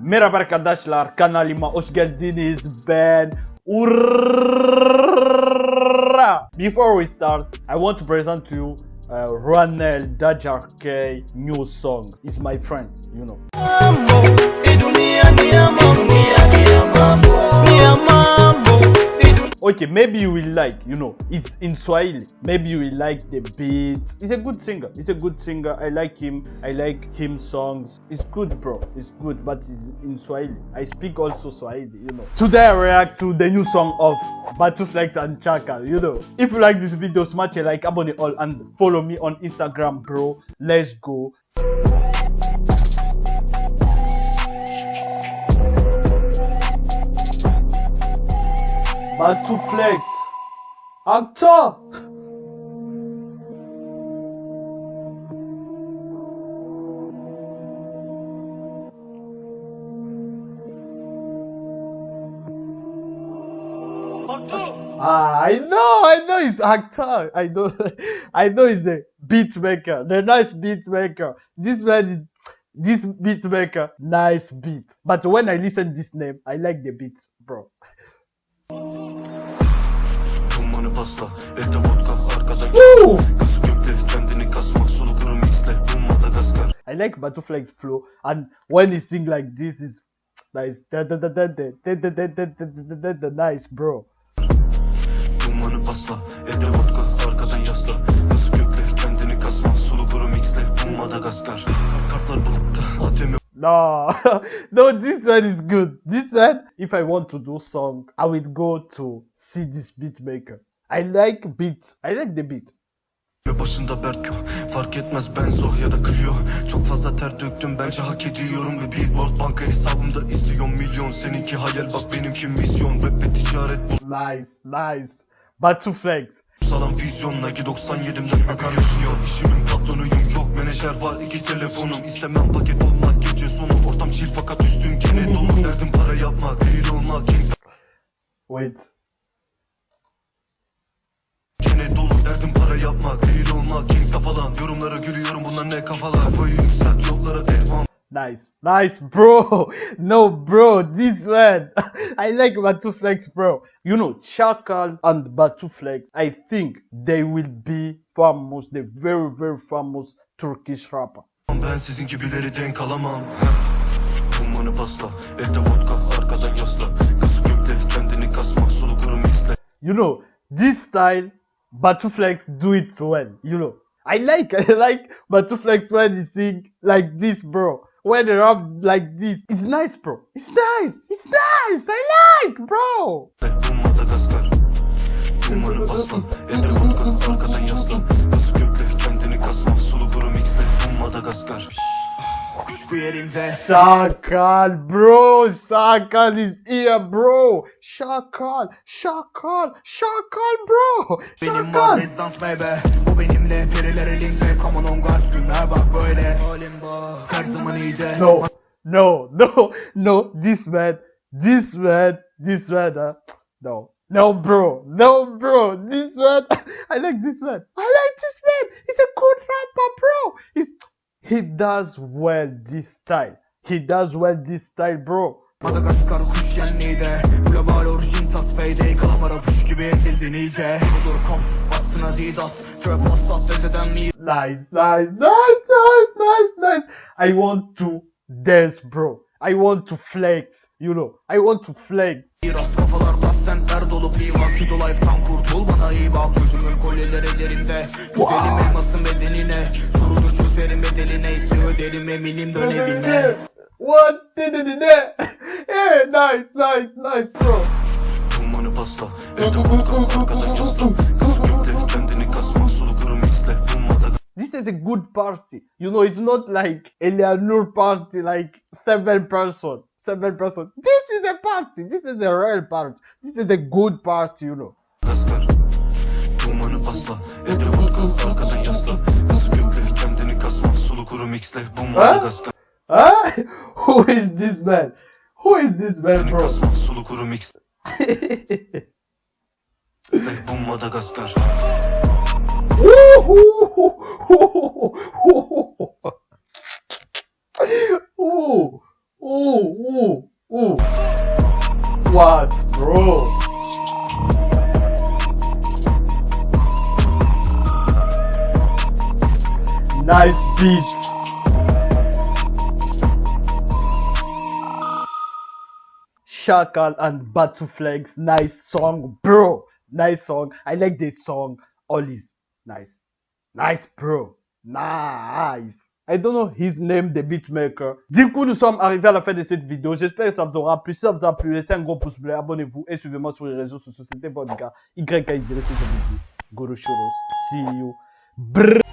Merhaba arkadaşlar kanalıma hoş geldiniz ben Urra. Before we start I want to present to you uh, Ronel Dajark new song is my friend you know Okay, maybe you will like, you know, it's in Swahili. Maybe you will like the beats. He's a good singer. He's a good singer. I like him. I like him songs. It's good, bro. It's good, but it's in Swahili. I speak also Swahili, you know. Today I react to the new song of Batuflex and Chaka, you know. If you like this video, smash a like, abone all, and follow me on Instagram, bro. Let's go. Batuflex. Actor. Ah, I know, I know he's actor. I know, I know he's a beat maker. The nice beat maker. This man is this beat maker. Nice beat. But when I listen this name, I like the beat, bro. asla Elde vodkam arkada Kız köpü kendini kasmak sulu kuru mixle Bu Madagaskar I like butterfly flow and when he sing like this is nice nice bro Dumanı basla elde vodka arkadan yasla Kız köpü kendini kasmak sulu kuru mixle Bu Madagaskar Kartlar bulutta ATM no no this one is good this one if i want to do song i will go to see this beat maker I like beat. I like the beat. Başında Berk Fark etmez Benzo ya da Clio Çok fazla ter döktüm bence hak ediyorum Ve billboard banka hesabımda izliyor milyon Seninki hayal bak benimki misyon Rap ve ticaret bu Nice, nice. Battleflex. Salam vizyon Nike 97'imden akar yaşıyor İşimin patronuyum yok menajer var iki telefonum İstemem paket olmak gece sonu Ortam chill fakat üstüm gene dolu Derdim para yapmak değil olmak Wait. Para yapmak değil olmak Kingsa falan Yorumlara gülüyorum bunlar ne kafalar Kafayı yükselt yollara devam Nice, nice, bro. No, bro, this one. I like Batuflex, bro. You know, Chakal and Batuflex, I think they will be famous, the very, very famous Turkish rapper. Ben sizin gibileri denk alamam Dumanı pasla Evde vodka arkadan yasla Gözü gökte kendini kasma Sulu kuru mixle You know, this style, Batuflex do it well, you know. I like, I like Batuflex when he sing like this, bro. When they rap like this, it's nice, bro. It's nice, it's nice. I like, bro. Yerinde Shakal, bro. Shakal is here, bro. Shakal, Shakal, Shakal, bro. benim var rezidans baby Bu benimle periler elinde Come on on guards günler bak böyle her zaman iyice No, no, no, no. This man, this man, this man. Uh, no, no, bro, no, bro. This man, I like this man. I like this man. He's a good rapper, bro. He's he does well this style. He does well this style, bro. Madagaskar kuş yenliğinde Global orijin tas payday Kalamara puş gibi ezildin iyice Olur kof bassın adidas Çöp aslat dededen mi Nice, nice, nice, nice, nice, nice. I want to dance, bro. I want to flex. You know, I want to flex. Biraz kafalar tas sentler dolu Pivas Kido life'tan kurtul bana iyi bak Çözümün kolyeler ellerimde Güzelim elmasın bedenine Sorunu çözerim öderim eminim dön evine What did it Yeah, nice, nice, nice, bro. Evde kendini kasma Sulu kuru mixle This is a good party. You know, it's not like Eleanor party, like seven person, seven person. This is a party. This is a real party. This is a good party, you know. Dumanı arkadan yasla kuru mixle Bu Madagaskar Huh? Who is this man? Who is this man, bro? kasma Sulu kuru mixle Bu Madagaskar Ooh, Ooh, ooh, ooh. What, bro? Nice beat. Shakal and Batuflex, nice song, bro. Nice song. I like this song. All is nice. Nice, bro. Nice. I don't know his name, the beatmaker. Du coup, nous sommes arrivés à la fin de cette vidéo. J'espère que ça vous aura plu. Si ça vous a plu, laissez un gros pouce bleu, abonnez-vous et suivez-moi sur les réseaux sociaux. C'était votre gars, YKI, c'est ce que je vous dis. Goro Choros. See you. Brrr.